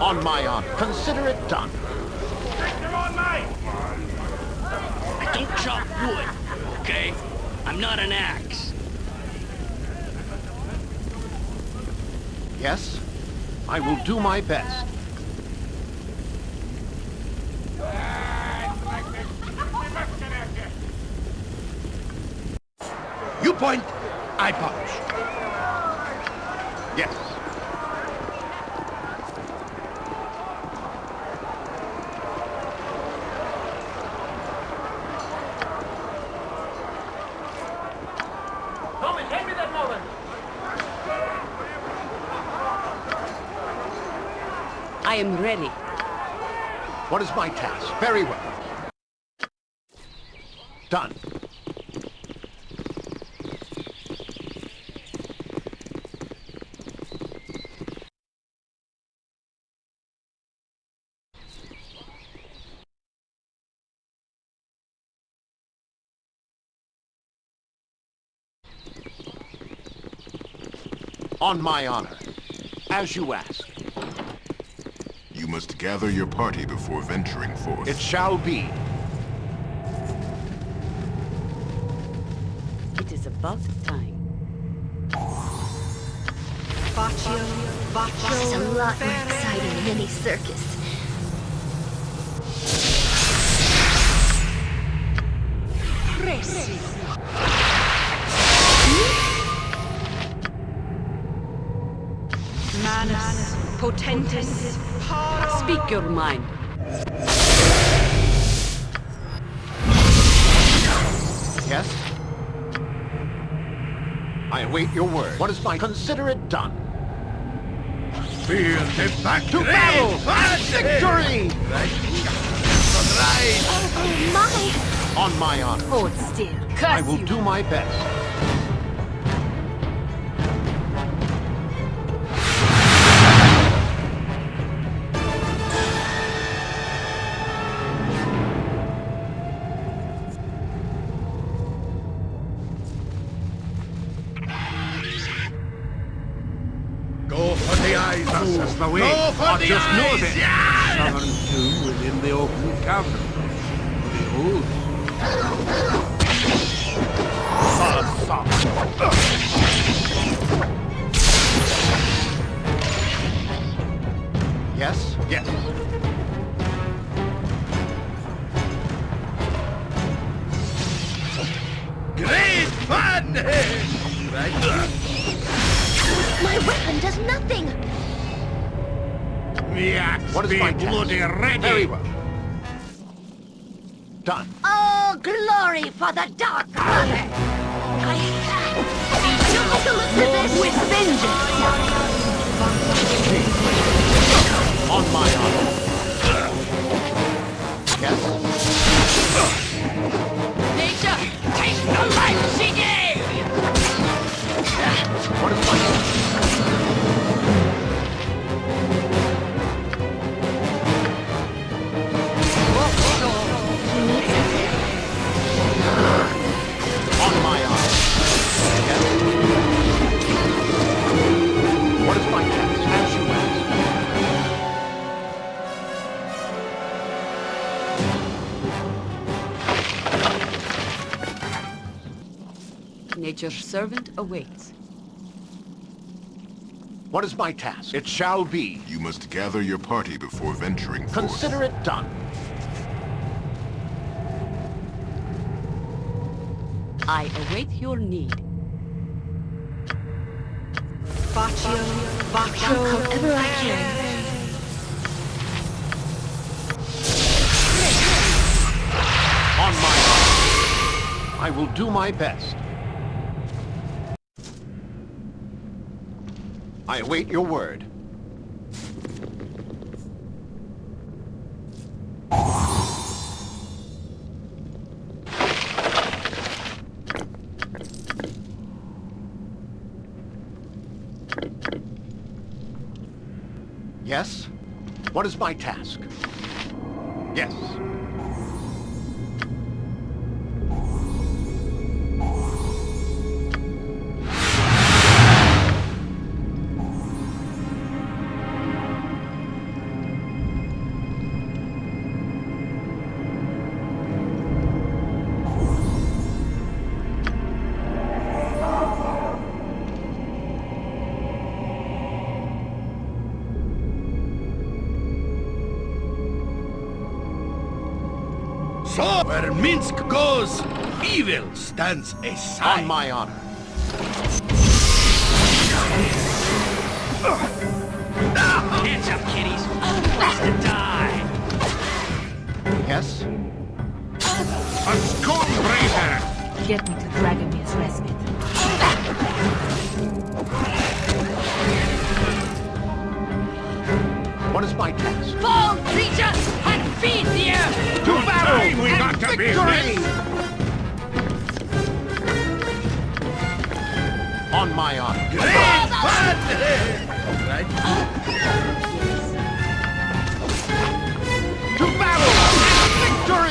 On my honor. Consider it done. I don't chop wood, okay? I'm not an axe. Yes? I will do my best. You point, I punch. Yes. I am ready. What is my task? Very well. Done. On my honor. As you ask. You must gather your party before venturing forth. It shall be. It is about time. Baccio, Baccio, This is a lot more exciting than any circus. Potentis, Paro. Speak your mind. Yes? I await your word. What is my... Consider it done. Feel the back To battle! Victory! Oh my! On my honor. Hold still. I will do my best. The way. Go for I the just know eyes! that. Yeah! Southern tomb within the open cavern. Behold. Yes? Yes. Great fun! Right. My weapon does nothing! The axe What is be my task? bloody ready! Very well. Done. Oh, glory for the Dark Mother! I Take a look at this! With vengeance! On my honor. Yes? Nature's servant awaits. What is my task? It shall be. You must gather your party before venturing forth. Consider it done. I await your need. Baccio, Baccio. However I can. On my honor. I will do my best. I await your word. Yes? What is my task? Yes. Stands aside. On my honor. Hands up, kiddies. Place to die. Yes? A Stormbreaker! Get me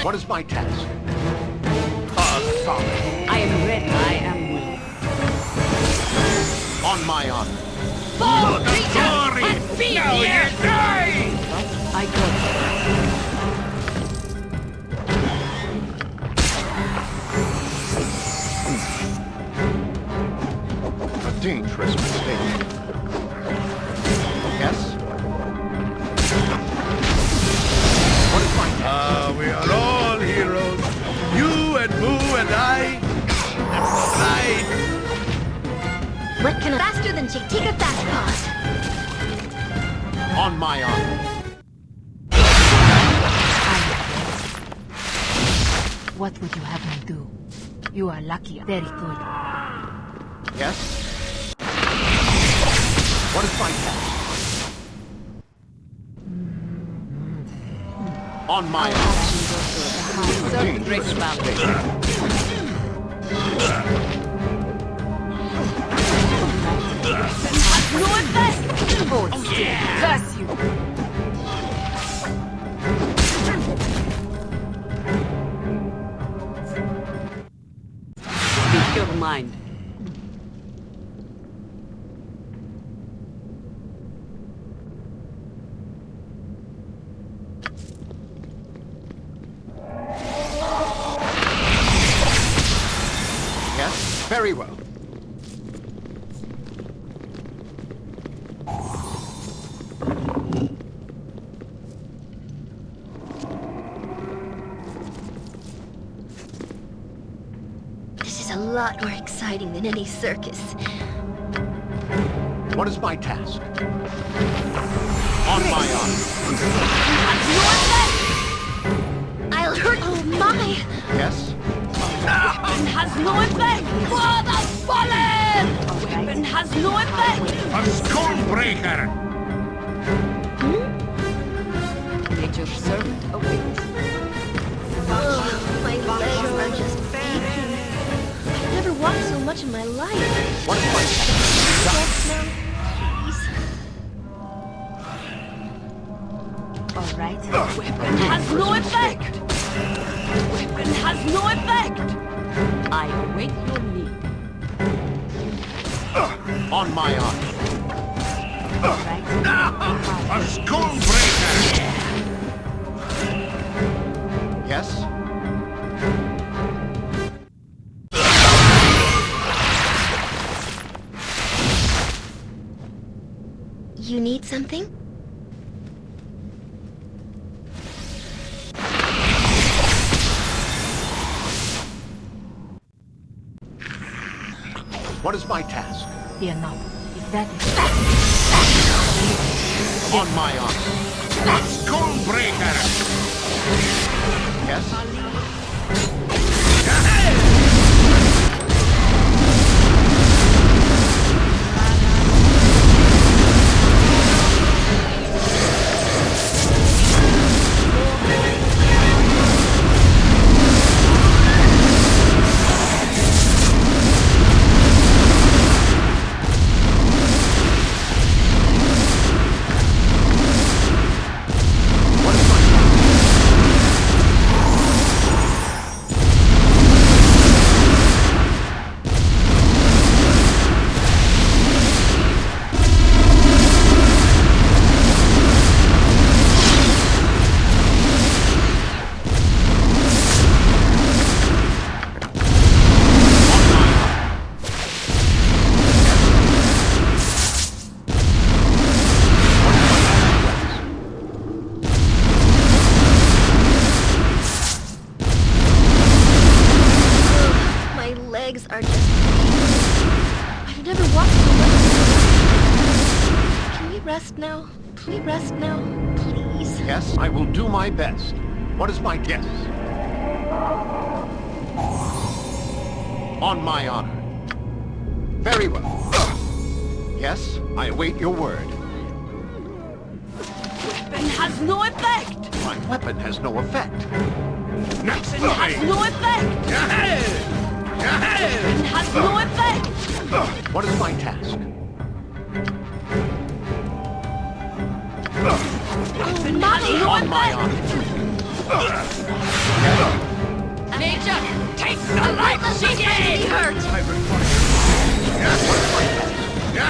What is my task? I am ready. I am willing. On my honor. Fall creatures Glory! and feed Now the you earth! die! I go. A dangerous faster than Chick-Tika Fast Paws? On my honor. What would you have me do? You are lucky. Very good. Yes? What is my task? On my honor. Serve great valor. Oh, yeah. Curse you! Speak your mind. Yes? Very well. This is a lot more exciting than any circus. What is my task? On my honor. I'll hurt Oh my! Yes? Weapon has no effect! Father fallen! Weapon has no effect! A Stormbreaker! Nature's in my life. What is my task? Yes, no. Please. All right. Weapon has no effect! Weapon has no effect! I await your need. Uh, on my arm. All right. Uh, uh, a Stormbreaker! Yes? Something? What is my task? Fear not. If that is... On my honor. A Stormbreaker! Yes? Yes, I await your word. Weapon has no effect! My weapon has no effect. Weapon has no effect! Weapon has no effect! What is my task? Weapon has no On my honor. Nature, take the life she gave! hurt! On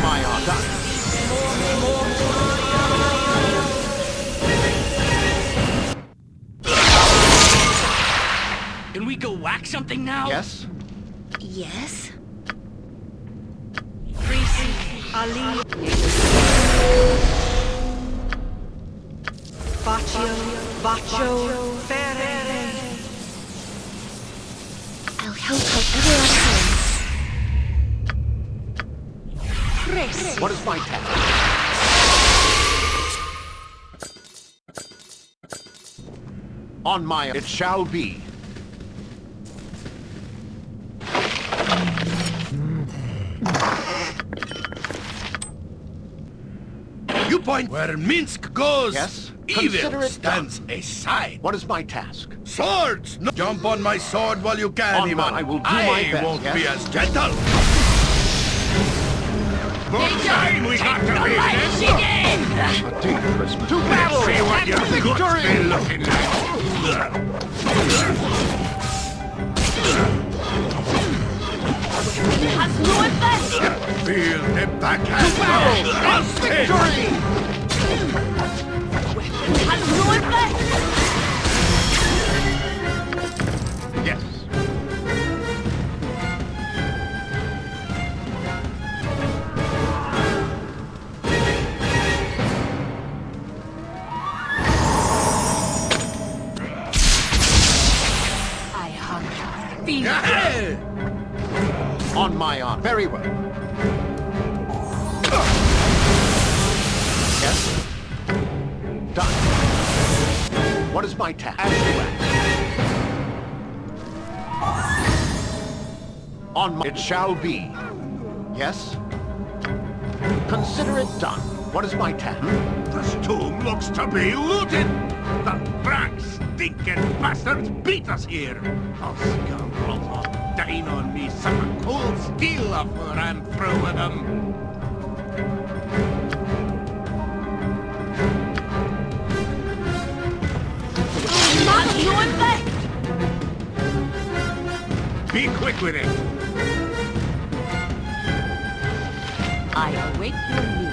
my honor. Can we go whack something now? Yes? Yes? Ali. Baccio, Baccio, Fere. What is my task? On my... It shall be. You point where Minsc goes. Yes? Evil stands aside. What is my task? Swords! No. Jump on my sword while you can, On Ivan. I will do I my best, won't be as gentle. Time we got to be. To battle! see what your guts be looking like. Has no effect! Feel the backhand. Trust it. Victory! Weapon has no effect! My honor. Very well. Yes? Done. What is my task? On my... It shall be. Yes? Consider it done. What is my task? Hmm? This tomb looks to be looted. The black stinking bastards beat us here. Scoundrels dine on me some cold steel I'm them. Has no effect! Be quick with it. I await your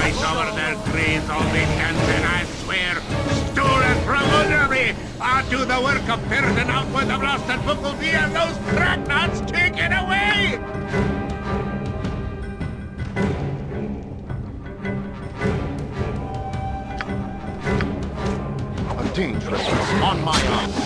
Right over their graves, all they and I swear, stolen from under me. I'll do the work of ferreting out where the blasted book will be and those cracknuts taken away. A dangerous... On my honor.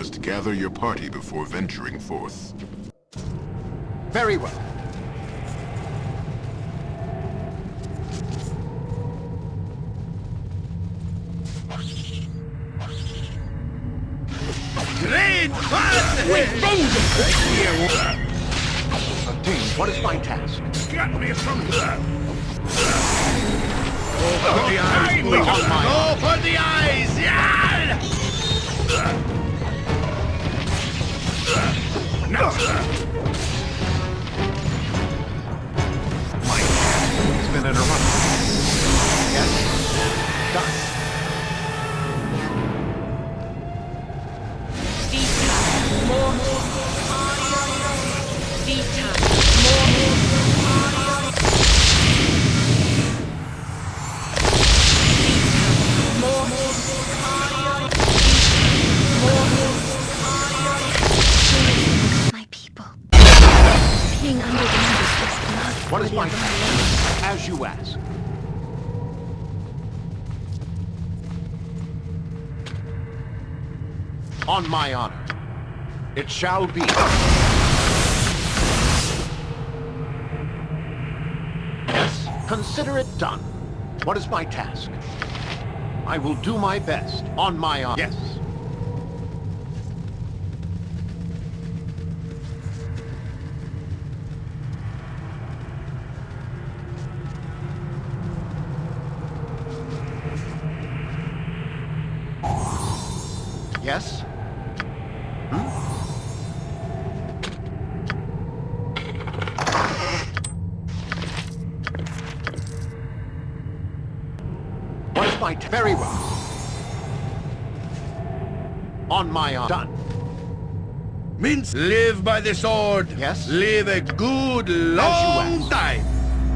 Must gather your party before venturing forth. Very well. Great fun! Vengeance! Obtain, what is my task? Get me from here! Go for the eyes, we got boys. mine. Go for the eyes! Yeah! My has been interrupted. Yes? On my honor. It shall be. Yes, consider it done. What is my task? I will do my best. On my honor. Yes. By the sword. Yes? Live a good long time.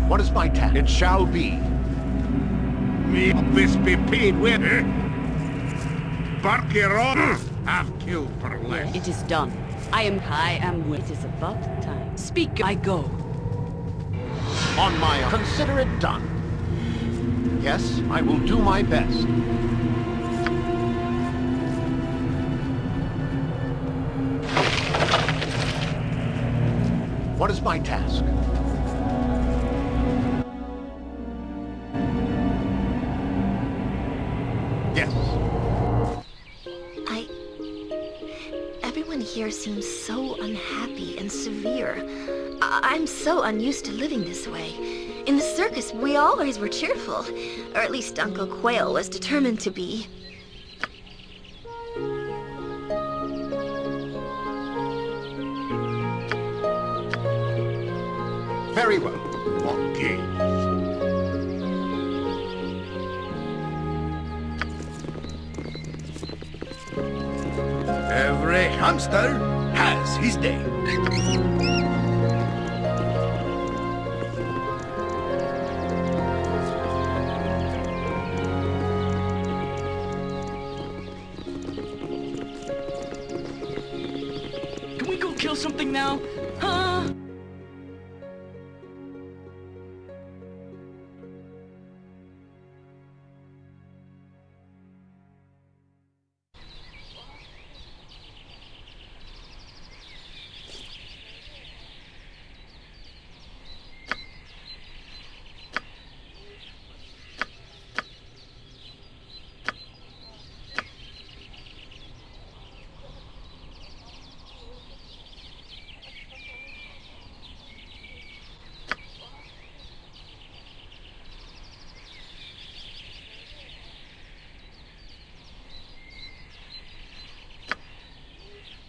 What is my task? It shall be. me this be paid with, eh? Barkirot have killed for less. It is done. I am I am it is about time. Speak, I go. On my honor. Consider it done. Yes, I will do my best. My task? Yes. I... Everyone here seems so unhappy and severe. I I'm so unused to living this way. In the circus, we always were cheerful. Or at least Uncle Quayle was determined to be. Very well. Okay. Every hamster has his day.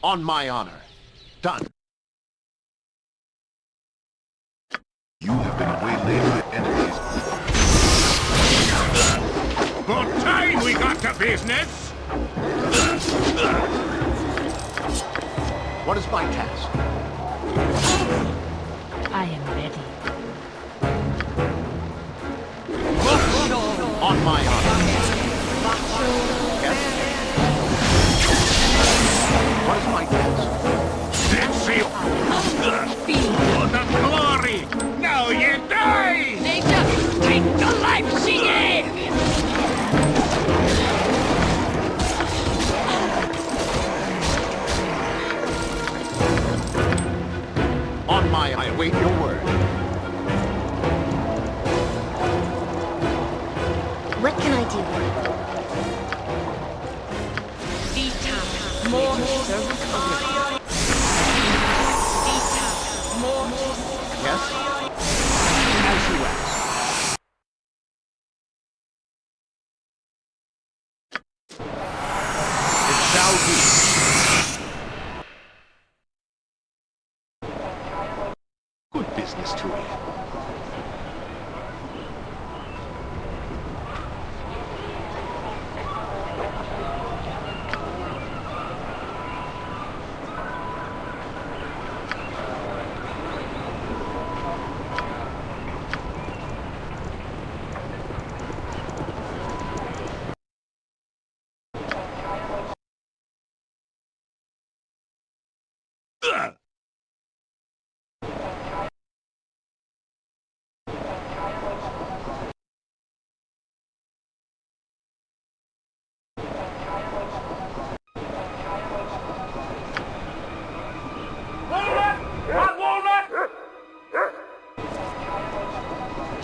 On my honor. Done. You have been waylaid by enemies. About time we got to business! What is my task? I am ready. On my honor. was my guess. Stand! For the glory! Now you die! Nature, take the life she gave! On my, I await your word. More servant away. Vita. More Yes? As you ask. It shall be. Good business to me.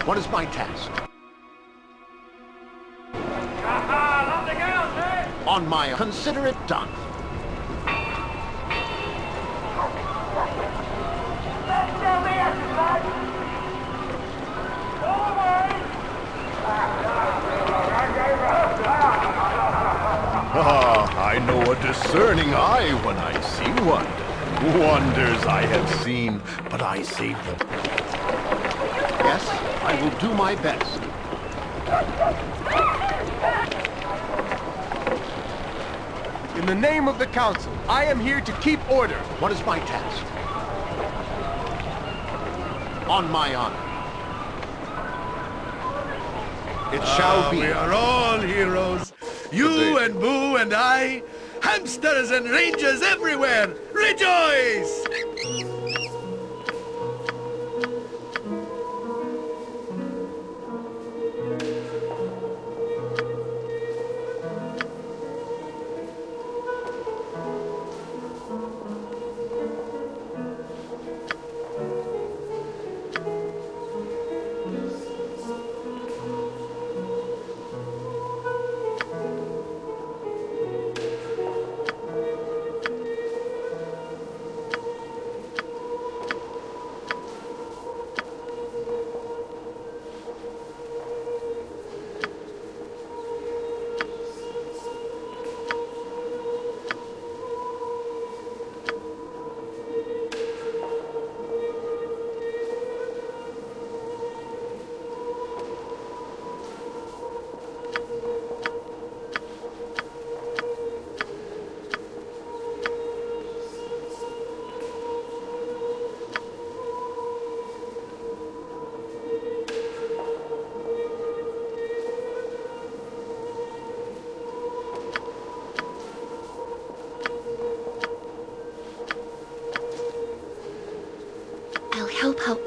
What is my task? On my... Consider it done. Ah, I know a discerning eye when I see one. Wonders I have seen, but I saved them. Yes, I will do my best. In the name of the Council, I am here to keep order. What is my task? On my honor. It shall Ah, be. We are all heroes. You and Boo and I. Hamsters and rangers everywhere. Rejoice!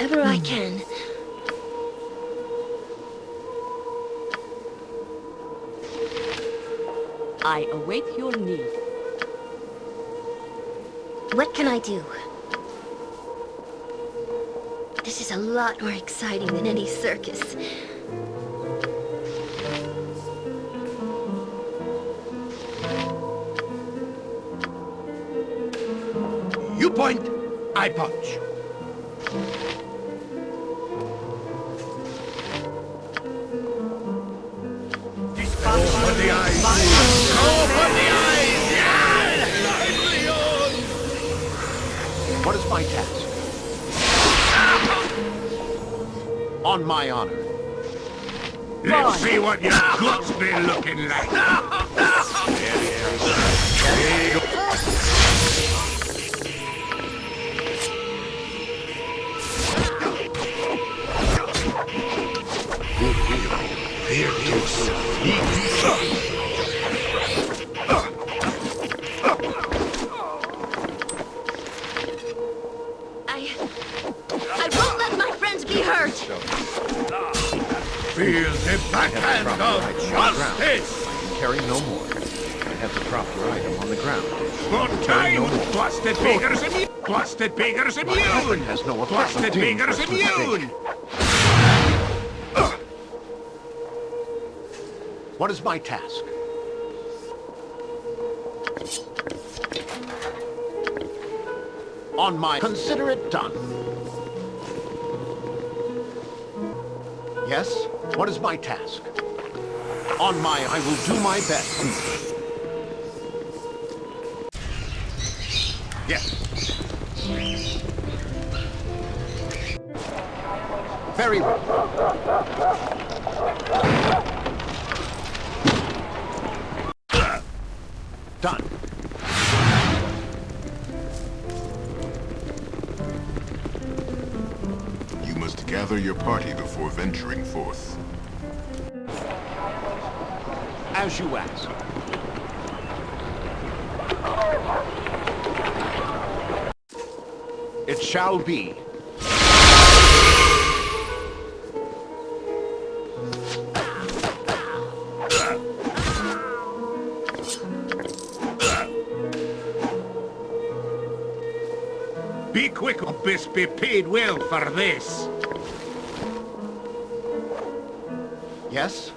Help I can. I await your need. What can I do? This is a lot more exciting than any circus. You point, I punch. My task? On my honor. Let's see what your guts be looking like. I... Feel the backhand of Right, justice! I can carry no more. I have to drop your item on the ground. Good time! Blasted beggars immune! Blasted beggars My immune! has no Blasted beggars immune! What is my task? On my... Consider it done. Yes? What is my task? On my... I will do my best. Yes. Very well. Done. You must gather your party before venturing forth. As you ask. It shall be. Be quick, or best be paid well for this. Yes?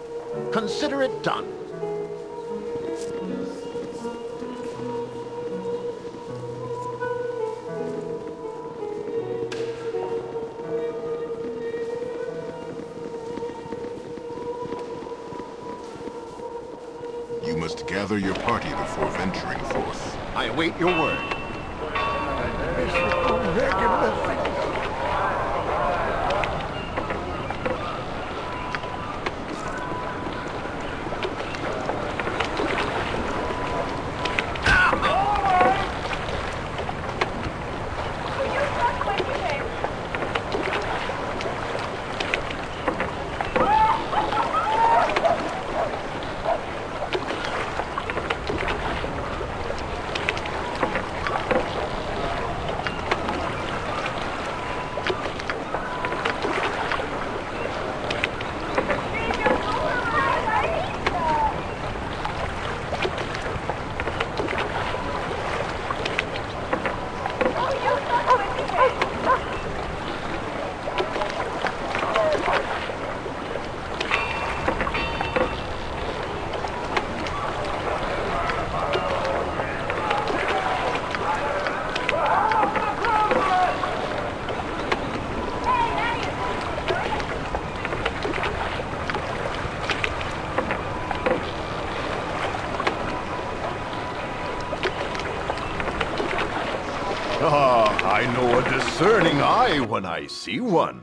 I see one.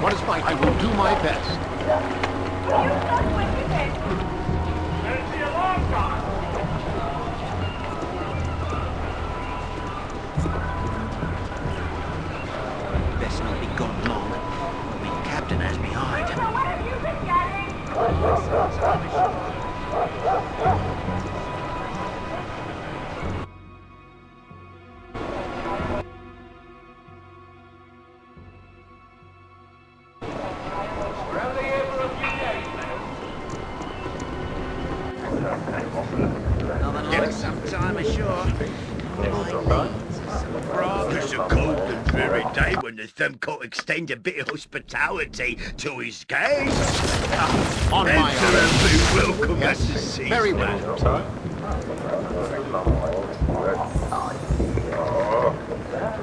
What is my... I will do my best. Day when the thumb could extend a bit of hospitality to his guests. On my and welcome Yes, at the season. very well.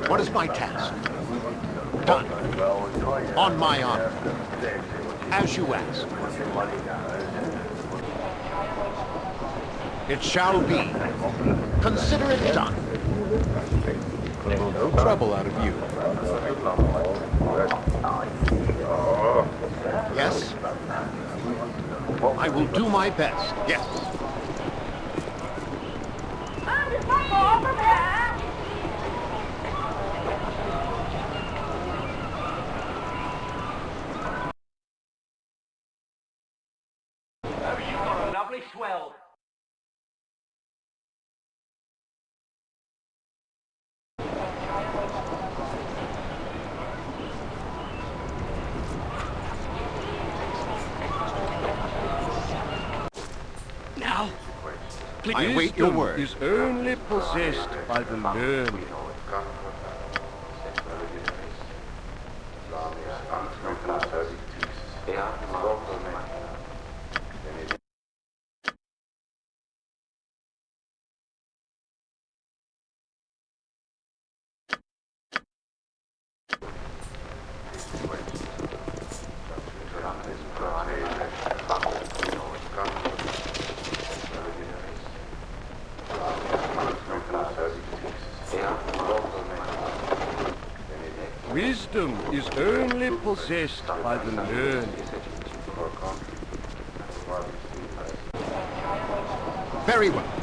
What is my task? Done. On my honor. As you ask. It shall be. Consider it done. No trouble out of you. Yes? I will do my best. Yes. Now, I await your Wisdom word. is only possessed by the learned. Wisdom is only by the. Very well.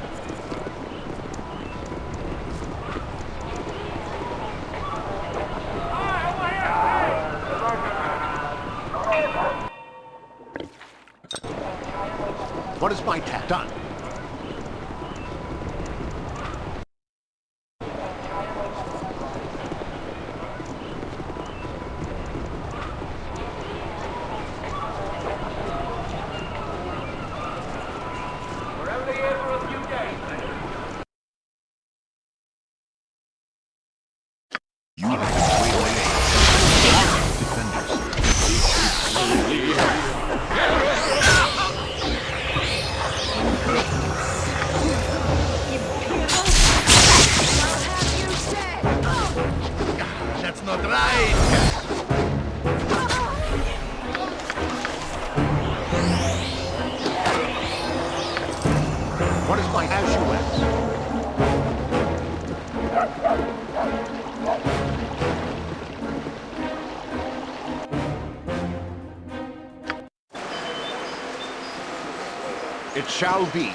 Shall be.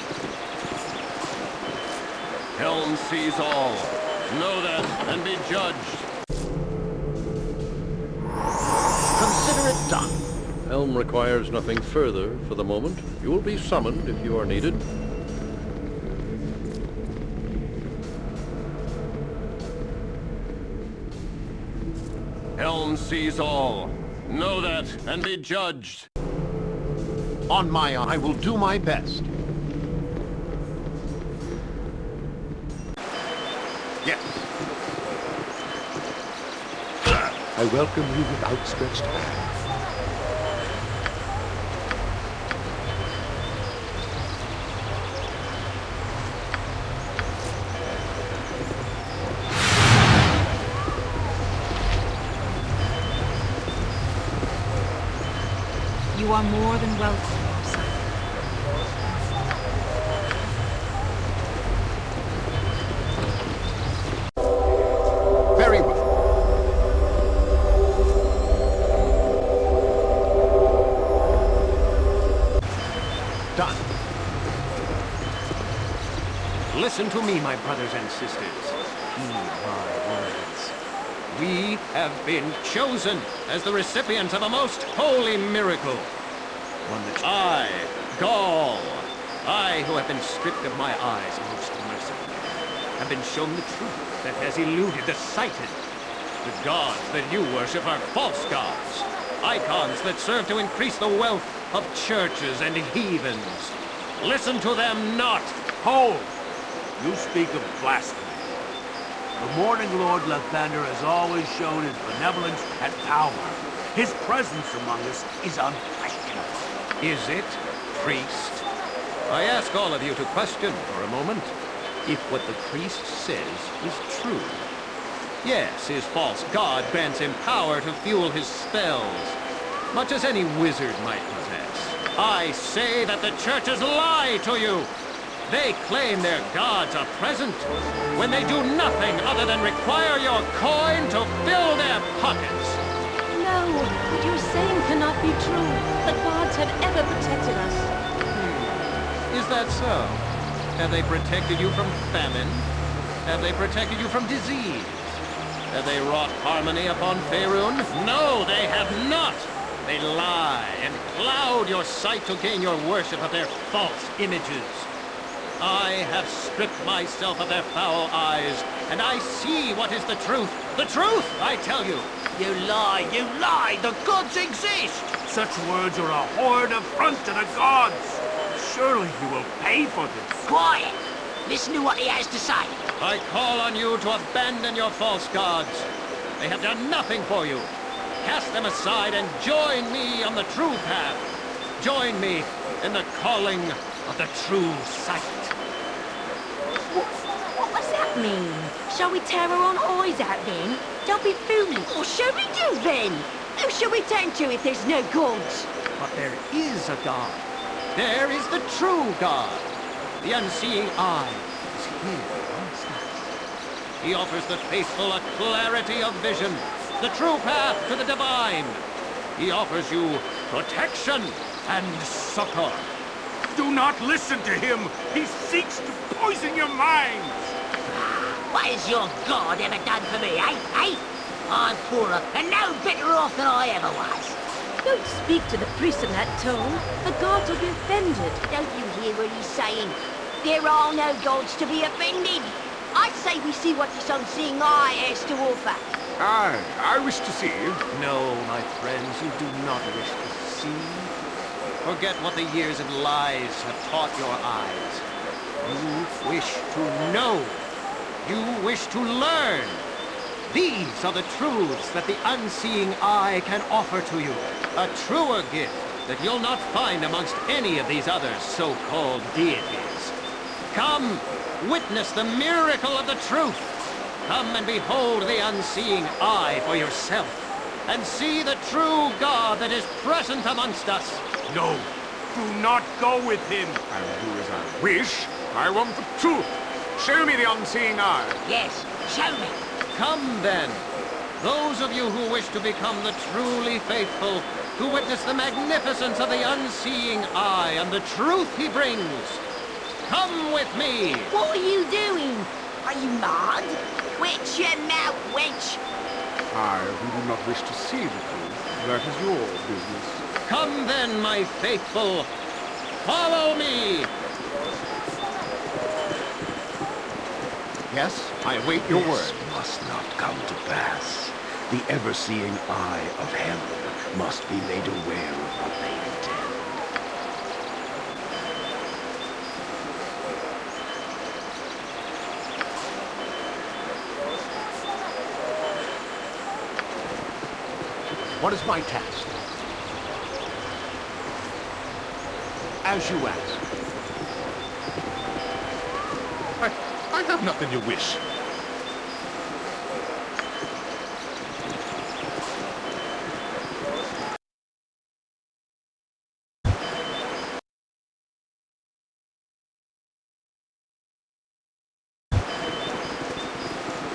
Helm sees all. Know that and be judged. Consider it done. Helm requires nothing further for the moment. You will be summoned if you are needed. Helm sees all. Know that and be judged. On my honor, I will do my best. I welcome you with outstretched hand. You are more than welcome, Listen to me, my brothers and sisters. Heed my words. We have been chosen as the recipients of a most holy miracle. One that I, Gaal, I who have been stripped of my eyes most mercifully, have been shown the truth that has eluded the sighted. The gods that you worship are false gods, icons that serve to increase the wealth of churches and heathens. Listen to them not. Hold! You speak of blasphemy. The Morning Lord Lathander has always shown his benevolence and power. His presence among us is unquestionable. Is it, priest? I ask all of you to question for a moment if what the priest says is true. Yes, his false god grants him power to fuel his spells, much as any wizard might possess. I say that the churches lie to you. They claim their gods are present when they do nothing other than require your coin to fill their pockets. No, what you're saying cannot be true. The gods have ever protected us. Hmm. Is that so? Have they protected you from famine? Have they protected you from disease? Have they wrought harmony upon Faerun? No, they have not! They lie and cloud your sight to gain your worship of their false images. I have stripped myself of their foul eyes, and I see what is the truth. The truth, I tell you! You lie, you lie! The gods exist! Such words are a horrid affront to the gods! Surely you will pay for this. Quiet! Listen to what he has to say. I call on you to abandon your false gods. They have done nothing for you. Cast them aside and join me on the true path. Join me in the calling of the true sight. What does that mean? Shall we tear our own eyes out then? Don't be foolish. What shall we do then? Who shall we turn to if there's no gods? But there is a God. There is the true God. The unseeing eye is here amongst us. He offers the faithful a clarity of vision, the true path to the divine. He offers you protection and succor. Do not listen to him. He seeks to poison your minds. What has your God ever done for me, eh? Eh? I'm poorer and no better off than I ever was. Don't speak to the priest in that tone. The gods will be offended. Don't you hear what he's saying? There are no gods to be offended. I say we see what this unseeing eye has to offer. Aye, I wish to see. You. No, my friends, you do not wish to see. Forget what the years of lies have taught your eyes. You wish to know. You wish to learn. These are the truths that the unseeing eye can offer to you. A truer gift that you'll not find amongst any of these other so-called deities. Come, witness the miracle of the truth. Come and behold the unseeing eye for yourself. And see the true God that is present amongst us. No, do not go with him. I will do as I wish. I want the truth. Show me the unseeing eye. Yes, show me. Come then, those of you who wish to become the truly faithful, who witness the magnificence of the unseeing eye and the truth he brings. Come with me! What are you doing? Are you mad? Witch your mouth, witch. I who do not wish to see the truth, that is your business. Come then, my faithful, follow me! Yes, I await your this word. must not come to pass. The ever-seeing eye of Helm must be made aware of what they intend. What is my task? As you ask. I, I have nothing you wish.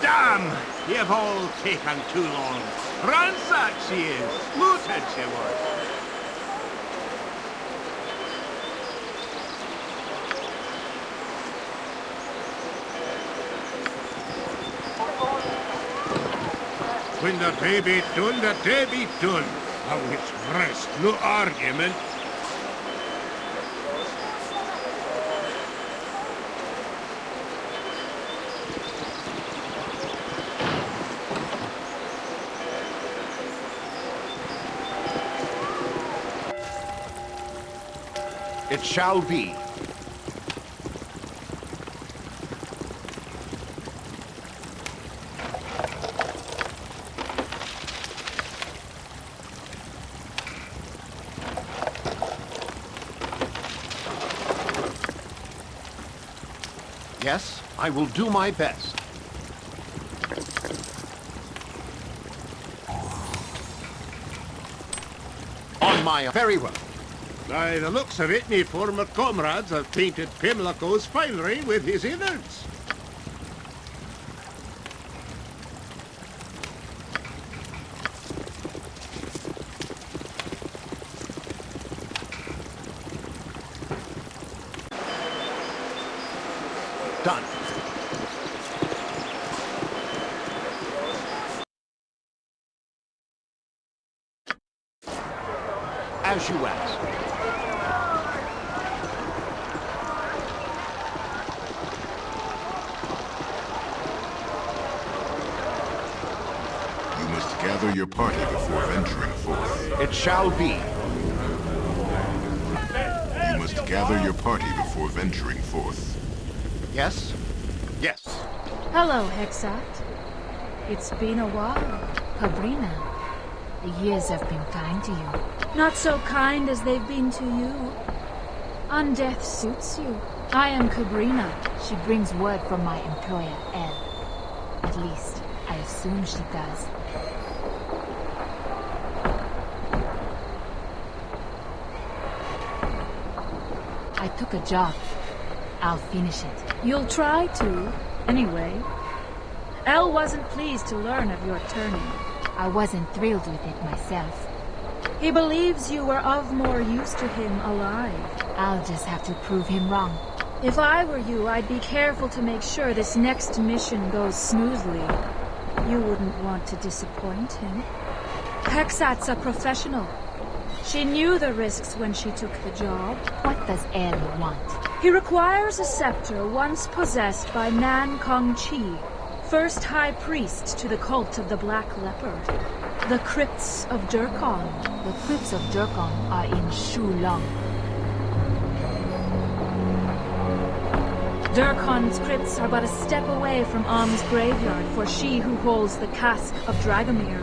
Damn! You've all taken too long. Ransack she is. Looted she was. The baby done, the baby done. Now it's rest, no argument. It shall be. Yes, I will do my best. On my very well. By the looks of it, my former comrades have painted Pimlico's finery with his innards. Done. As you ask. You must gather your party before venturing forth. It shall be. You must gather your party before venturing forth. Yes? Yes. Hello, Hexxat. It's been a while. Cabrina. The years have been kind to you. Not so kind as they've been to you. Undeath suits you. I am Cabrina. She brings word from my employer, El. At least, I assume she does. I took a job. I'll finish it. You'll try to, anyway. El wasn't pleased to learn of your turning. I wasn't thrilled with it myself. He believes you were of more use to him alive. I'll just have to prove him wrong. If I were you, I'd be careful to make sure this next mission goes smoothly. You wouldn't want to disappoint him. Hexxat's a professional. She knew the risks when she took the job. What does El want? He requires a scepter once possessed by Nan Kong Chi, first high priest to the cult of the Black Leopard. The crypts of Durkon. The crypts of Durkon are in Shulong. Durkon's crypts are but a step away from Om's graveyard for she who holds the cask of Dragomir.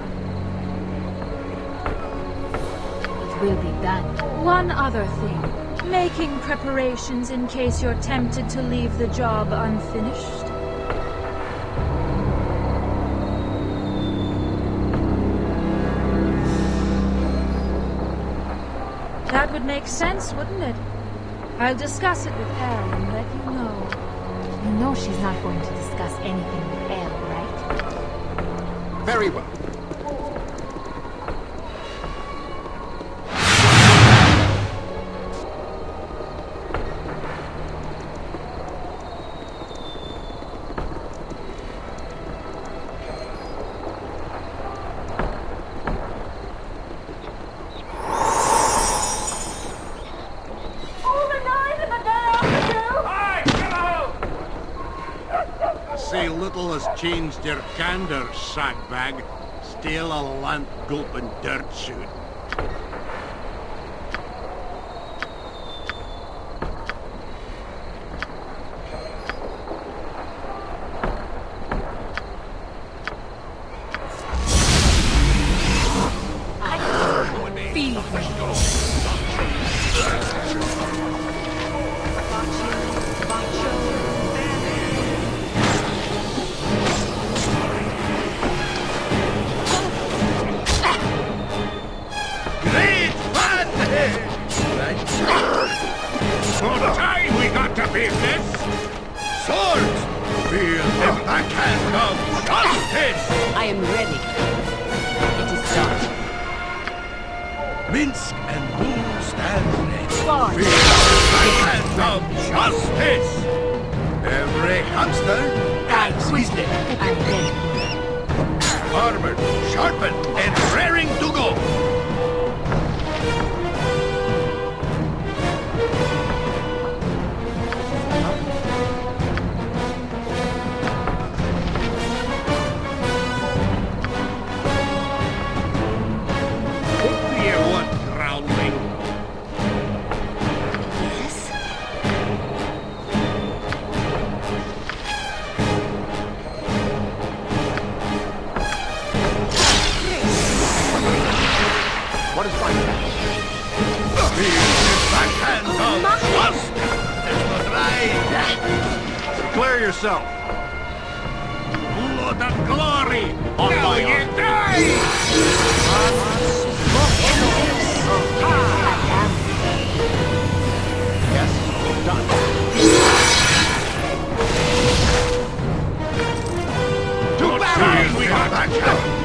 It will be done. One other thing. Making preparations in case you're tempted to leave the job unfinished. Sense, wouldn't it? I'll discuss it with El and let you know. You know she's not going to discuss anything with El, right? Very well. Candor, sackbag. Still a lamp gulping dirt shoot. What is my task? Feel backhand of justice! There's no drive! Declare yourself. Blood of glory! On now my you die! Yes? Done. To battle! We got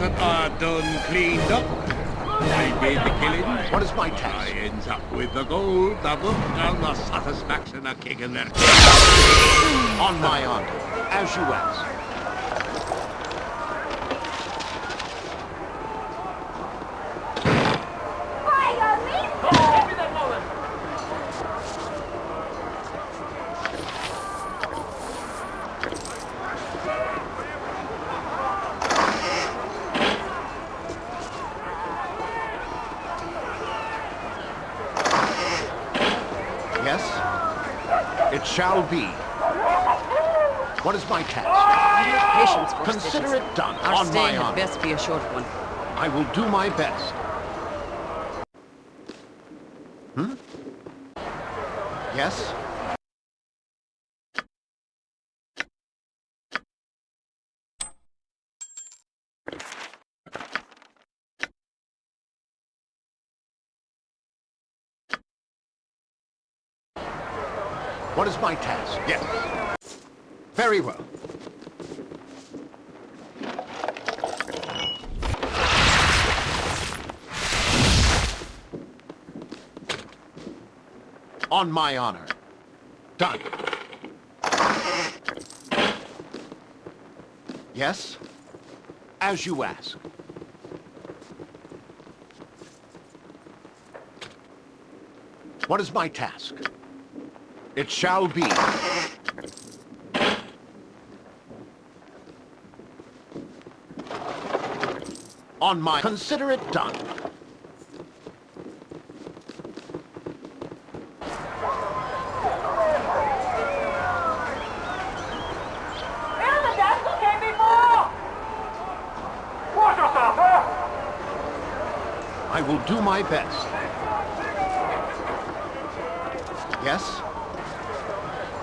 that I done cleaned up. I did the killing. What is my I task? ends up with the gold, the book, and the satisfaction of kicking their On my honor. As you ask. Fire me shall be. What is my task? Patience, for Consider it done Our on stay my had honor. best be a short one. I will do my best. Hmm? Yes? What is my task? Yes. Very well. On my honor. Done. Yes? As you ask. What is my task? It shall be. On my... Consider it done. I will do Yes?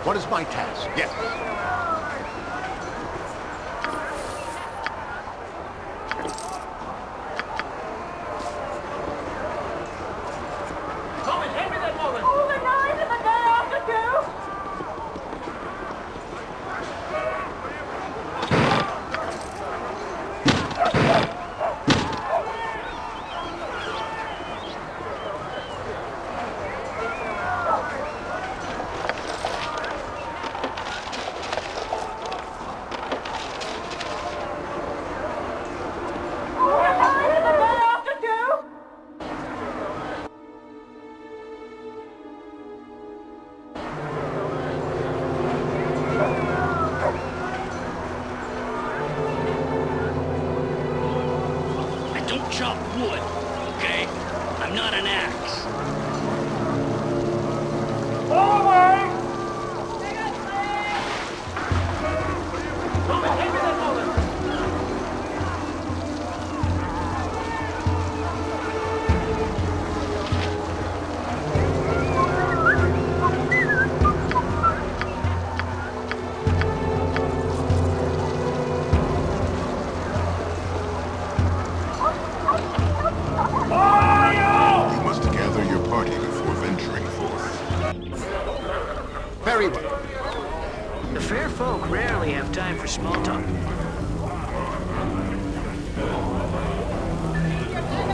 What is my task? Yes.